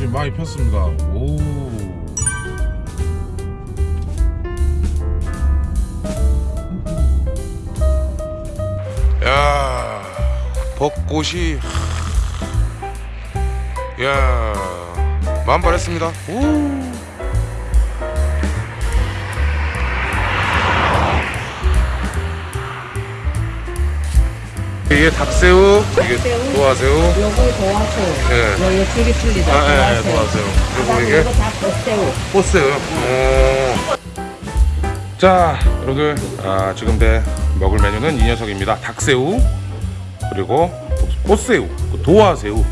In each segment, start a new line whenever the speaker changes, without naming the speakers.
지금 많이 폈습니다. 오. 야, 벚꽃이 야, 만발했습니다. 오. 이게 닭새우, 이게. 도화새우,
요거 도화새우.
예.
요거 줄기 풀리죠.
아, 예, 예,
도화새우.
그리고 이게
다 꽃새우.
꽃새우요. 오. 자, 여러분들 아, 지금 배 먹을 메뉴는 이 녀석입니다. 닭새우 그리고 꽃새우, 그 도화새우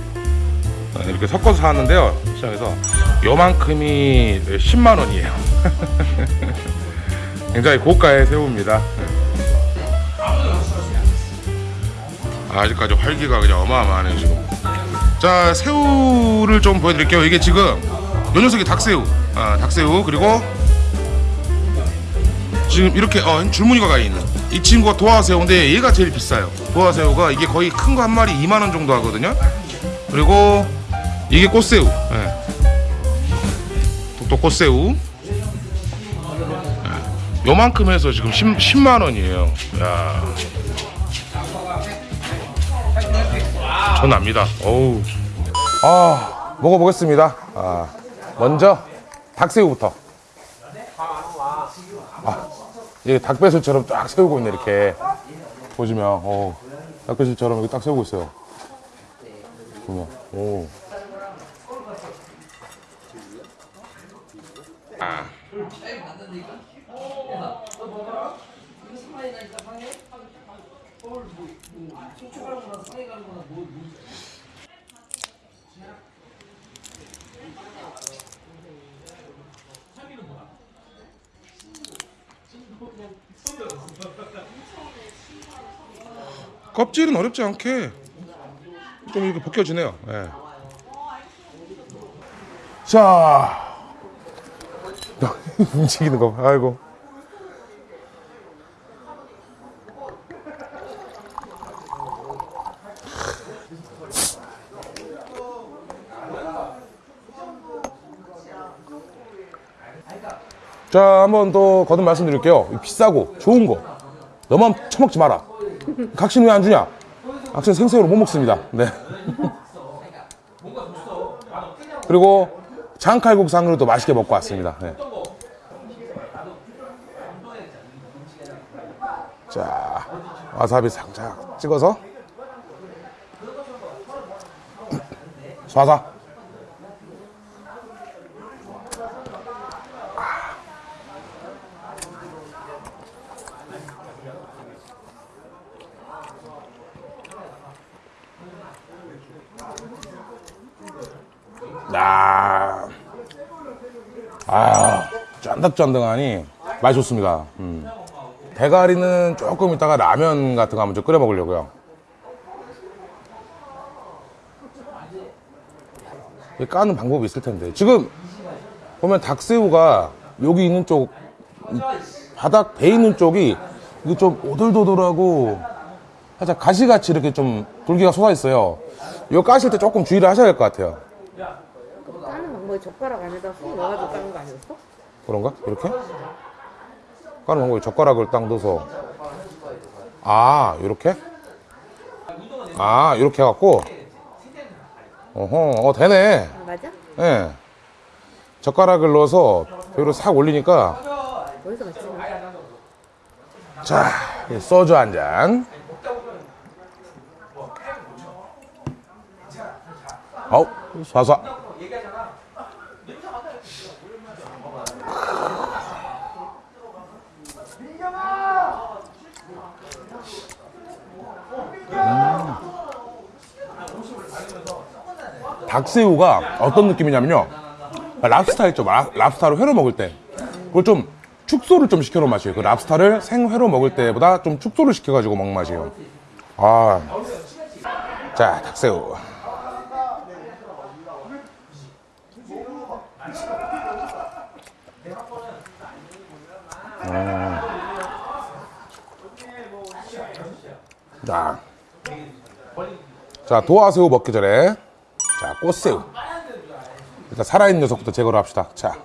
아, 이렇게 섞어서 사왔는데요. 시장에서 요만큼이 10만 원이에요. 굉장히 고가의 새우입니다. 아직까지 활기가 그냥 어마어마하네요 지금. 자 새우를 좀 보여드릴게요. 이게 지금 요 녀석이 닭새우, 아, 닭새우 그리고 지금 이렇게 어, 줄무늬가 가 있는 이 친구가 도화새우인데 얘가 제일 비싸요. 도화새우가 이게 거의 큰 거 한 마리 2만 원 정도 하거든요. 그리고 이게 꽃새우, 예. 또 꽃새우. 예. 요만큼 해서 지금 10, 10만 원이에요. 야. 전 납니다. 어우. 아, 먹어보겠습니다. 아, 먼저 닭새우부터. 아, 이게 닭배슬처럼 쫙 세우고 있네 이렇게 보시면, 어, 닭배슬처럼 이렇게 딱 세우고 있어요. 보면, 오. 아. 껍질은 어렵지 않게 좀 이렇게 벗겨지네요. 예. 자, 움직이는 거, 봐. 아이고. 자, 한번 또 거듭 말씀드릴게요. 이 비싸고 좋은 거 너만 처먹지 마라. 각신 왜 안 주냐? 각신 생새우로 못 먹습니다. 네. 그리고 장칼국 상으로도 맛있게 먹고 왔습니다. 네. 자, 와사비 살짝 찍어서 쏴사. 아, 아, 쫀득쫀득하니 맛이 좋습니다. 음. 대가리는 조금 이따가 라면 같은 거 한번 좀 끓여 먹으려고요. 이 까는 방법이 있을 텐데. 지금 보면 닭새우가 여기 있는 쪽, 이 바닥 배 있는 쪽이 이게 좀 오돌도돌하고 살짝 가시같이 이렇게 좀 돌기가 솟아 있어요. 이거 까실 때 조금 주의를 하셔야 될 것 같아요.
방법이 젓가락 안에다 쑥 넣어가지고 까는 거 아니었어?
그런가? 이렇게? 까는 방법이 젓가락을 딱 넣어서 아 이렇게? 아 이렇게 해갖고 어허 어 되네
아, 맞아?
예 젓가락을 넣어서 위로 싹 올리니까
어디서 맞지?
자이 소주 한잔 아우 쏴쏴 닭새우가 어떤 느낌이냐면요. 랍스타 있죠 랍- 랍스타를 회로 먹을 때. 그걸 좀 축소를 좀 시켜놓은 맛이에요. 그 랍스타를 생회로 먹을 때보다 좀 축소를 시켜가지고 먹는 맛이에요. 아자 닭새우. 음. 자, 자 도화새우 먹기 전에 자 꽃새우 일단 살아있는 녀석부터 제거를 합시다. 자.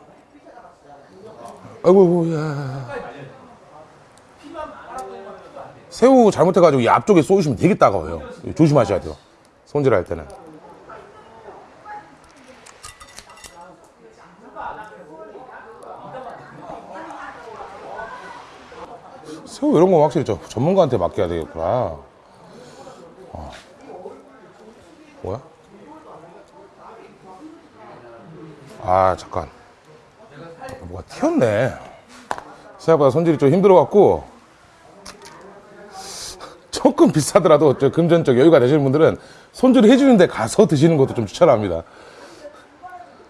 아이고, 야. 새우 잘못해가지고 이 앞쪽에 쏘시면 되게 따가워요. 조심하셔야 돼요. 손질할 때는. 새우 이런 거 확실히 저 전문가한테 맡겨야 되겠구나. 어. 뭐야? 아 잠깐. 뭐가 튀었네. 생각보다 손질이 좀 힘들어갖고 조금 비싸더라도 저 금전적 여유가 되시는 분들은 손질을 해주는데 가서 드시는 것도 좀 추천합니다.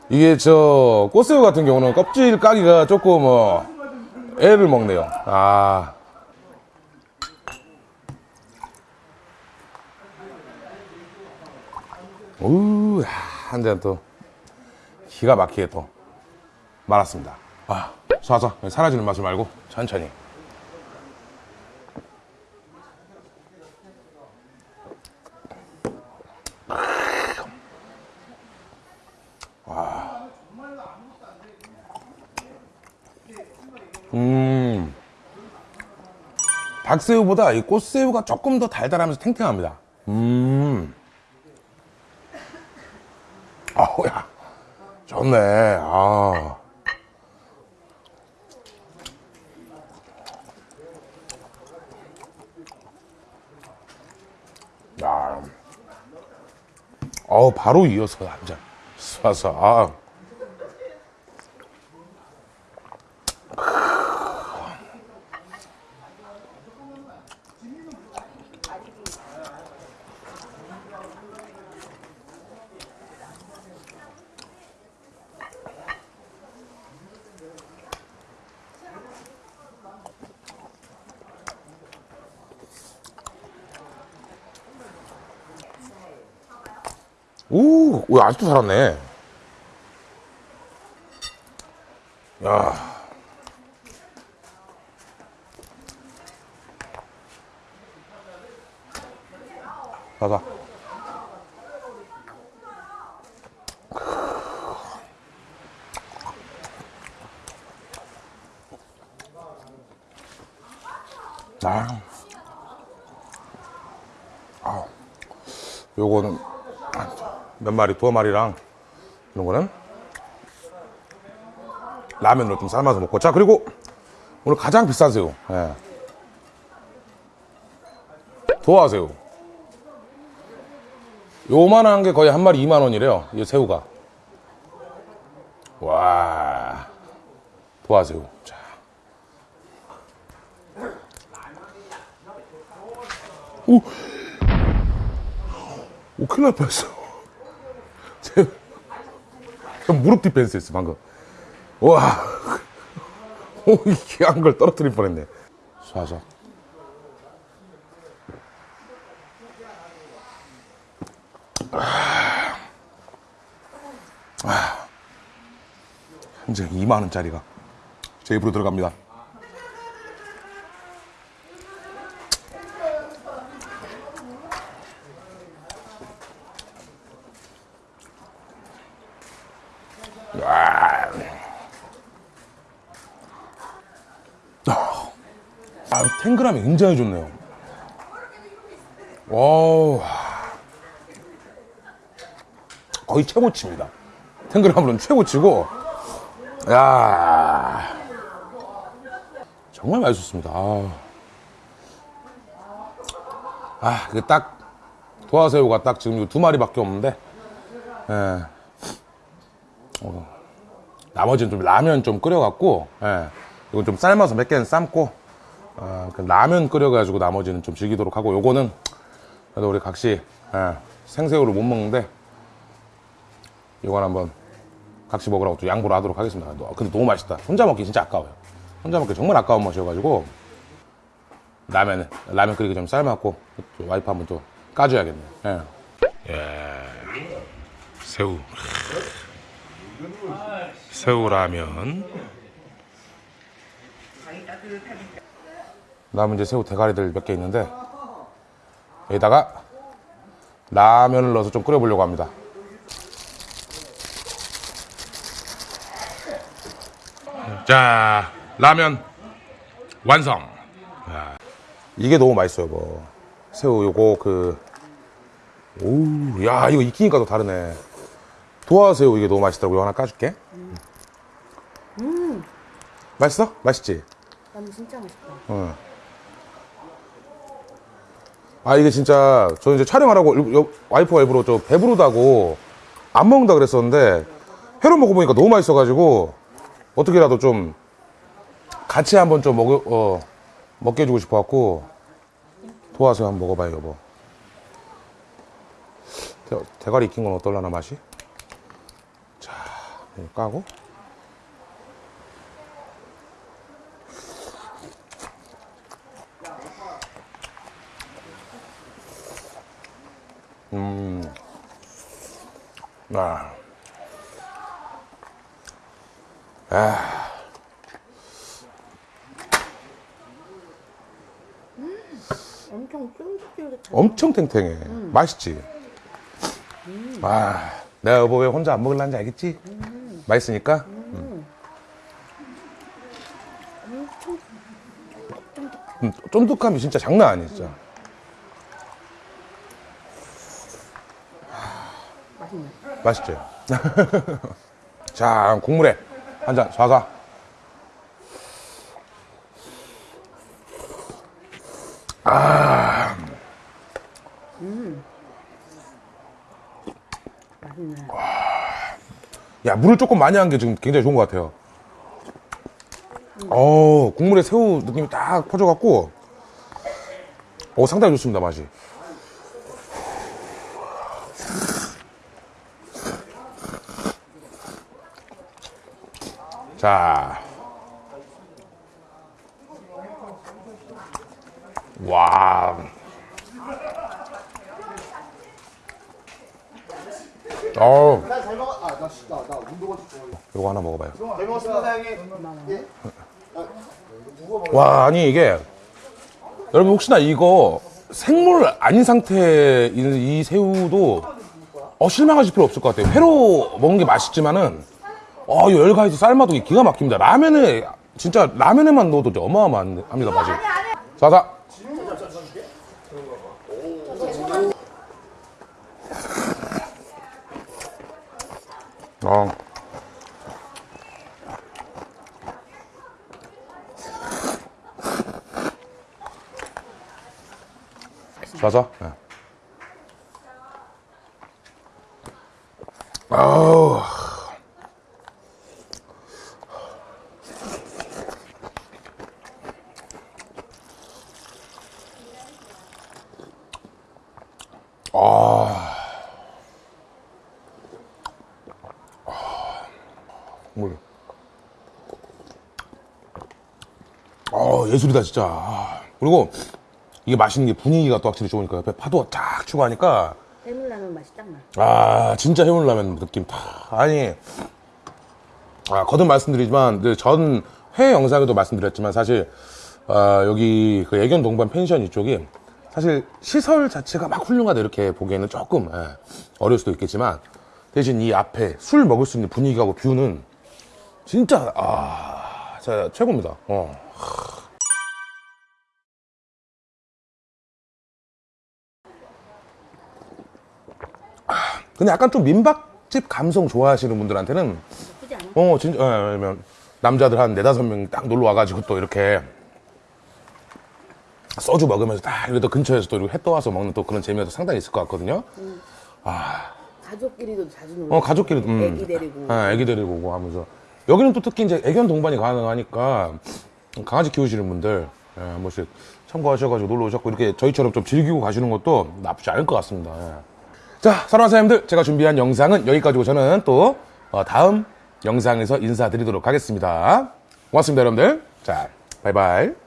이게 저 꽃새우 같은 경우는 껍질 까기가 조금 어, 애를 먹네요. 아. 우, 한잔 또 기가 막히게 또 말았습니다. 아, 쏴서 사라지는 맛을 말고 천천히. 음. 닭새우보다 이 꽃새우가 조금 더 달달하면서 탱탱합니다. 음. 아우야. 좋네. 아. 야. 어우, 바로 이어서 한 잔. 쏴서, 아. 오, 오, 아직도 살았네. 야. 아. 아. 요거는 몇 마리, 두어 마리랑 이런 거는 라면으로 좀 삶아서 먹고. 자, 그리고 오늘 가장 새우. 예. 도화새우. 요만한 게 거의 한 마리 2만 원이래요. 이 새우가. 와. 도화새우. 자. 오. 오, 큰일 날 뻔했어. 제, 저 무릎 디펜스 했어, 방금. 와. 오, 이 귀한 걸 떨어뜨릴 뻔했네. 쏴서. 아. 현재 2만원짜리가 제 입으로 들어갑니다. 아, 탱글함이 굉장히 좋네요. 와우. 거의 최고치입니다. 탱글함으로는 최고치고, 야 정말 맛있었습니다. 아, 아 이게 딱, 도화새우가 딱 지금 이두 마리밖에 없는데, 예. 어, 나머지는 좀 라면 좀 끓여갖고, 예. 이건 좀 삶아서 몇 개는 삶고, 어, 그 라면 끓여가지고 나머지는 좀 즐기도록 하고 요거는 그래도 우리 각시 예, 생새우를 못 먹는데 이건 한번 각시 먹으라고 또 양보를 하도록 하겠습니다 너- 근데 너무 맛있다 혼자 먹기 진짜 아까워요 혼자 먹기 정말 아까운 맛이어가지고 라면 라면 끓이기 좀 삶았고 또 와이프 한번 또 까줘야겠네요 예. 예. 새우 새우 라면 남은 이제 새우 대가리들 몇 개 있는데 여기다가 라면을 넣어서 좀 끓여보려고 합니다. 자, 라면 완성. 야, 이게 너무 맛있어요, 이거. 새우 요거 그 오, 야, 이거 익히니까 더 다르네. 도화새우 이게 너무 맛있더라고. 이거 하나 까줄게. 음. 맛있어? 맛있지?
난 진짜 맛있다.
어. 아 이게 진짜 저 이제 촬영하라고 여- 와이프가 일부러 저 배부르다고 안 먹는다 그랬었는데 회로 먹어보니까 너무 맛있어가지고 어떻게라도 좀 같이 한번 좀 먹어 어, 먹게 해주고 싶어갖고 도와서 한번 먹어봐요 여보 대, 대가리 익힌 건 어떨라나 맛이 자 까고 아.
엄청 쫄깃쫄깃한.
엄청 탱탱해. 맛있지? 아, 내가 여보 왜 혼자 안 먹을란지 알겠지? 맛있으니까? 음, 쫀득함이 진짜 장난 아니야, 진짜.
맛있네.
맛있지? 자, 국물에 한잔 쏴가.
맛있네.
야, 물을 조금 많이 한 게 지금 굉장히 좋은 것 같아요. 어, 국물에 새우 느낌이 딱 퍼져갖고, 어, 상당히 좋습니다, 맛이. 자. 와.
좋아해.
이거 하나 먹어봐요. 와, 아니 이게 여러분 혹시나 이거 생물 아닌 있는 이 새우도 어, 실망하실 필요 없을 것 같아요. 회로 먹는 게 맛있지만은 어, 이 열가에서 삶아도 기가 막힙니다. 라면에 진짜 라면에만 넣어도 어마어마합니다 맛이. 자자. 어. 자자. 네. 아. 물. 아, 예술이다, 진짜. 아. 그리고 이게 맛있는 게 분위기가 또 확실히 좋으니까 옆에 파도가 쫙 치고 하니까
해물라면 맛이 딱 나.
아 진짜 해물라면 느낌 다 아니 아 거듭 말씀드리지만 그전 회의 영상에도 말씀드렸지만 사실 아, 여기 그 애견 동반 펜션 이쪽이 사실 시설 자체가 막 훌륭하다 이렇게 보기에는 조금 예, 어려울 수도 있겠지만 대신 이 앞에 술 먹을 수 있는 분위기하고 뷰는 진짜 아 진짜 최고입니다 어. 근데 약간 좀 민박집 감성 좋아하시는 분들한테는? 어 진짜 예, 왜냐면 남자들 한 네다섯 명 딱 놀러 와가지고 또 이렇게 소주 먹으면서 딱 이렇게 또 근처에서 또 이렇게 해 떠와서 먹는 또 그런 재미가 또 상당히 있을 것 같거든요.
가족끼리도 자주 놀러.
어 가족끼리 음.
애기 데리고.
아, 애기 데리고 오고 하면서 여기는 또 특히 이제 애견 동반이 가능하니까 강아지 키우시는 분들 예, 한 번씩 참고하셔가지고 놀러 오셨고 이렇게 저희처럼 좀 즐기고 가시는 것도 나쁘지 않을 것 같습니다. 예. 자, 사랑하는 사장님들 제가 준비한 영상은 여기까지고 저는 또 어, 다음 영상에서 인사드리도록 하겠습니다. 고맙습니다, 여러분들. 자, 바이바이.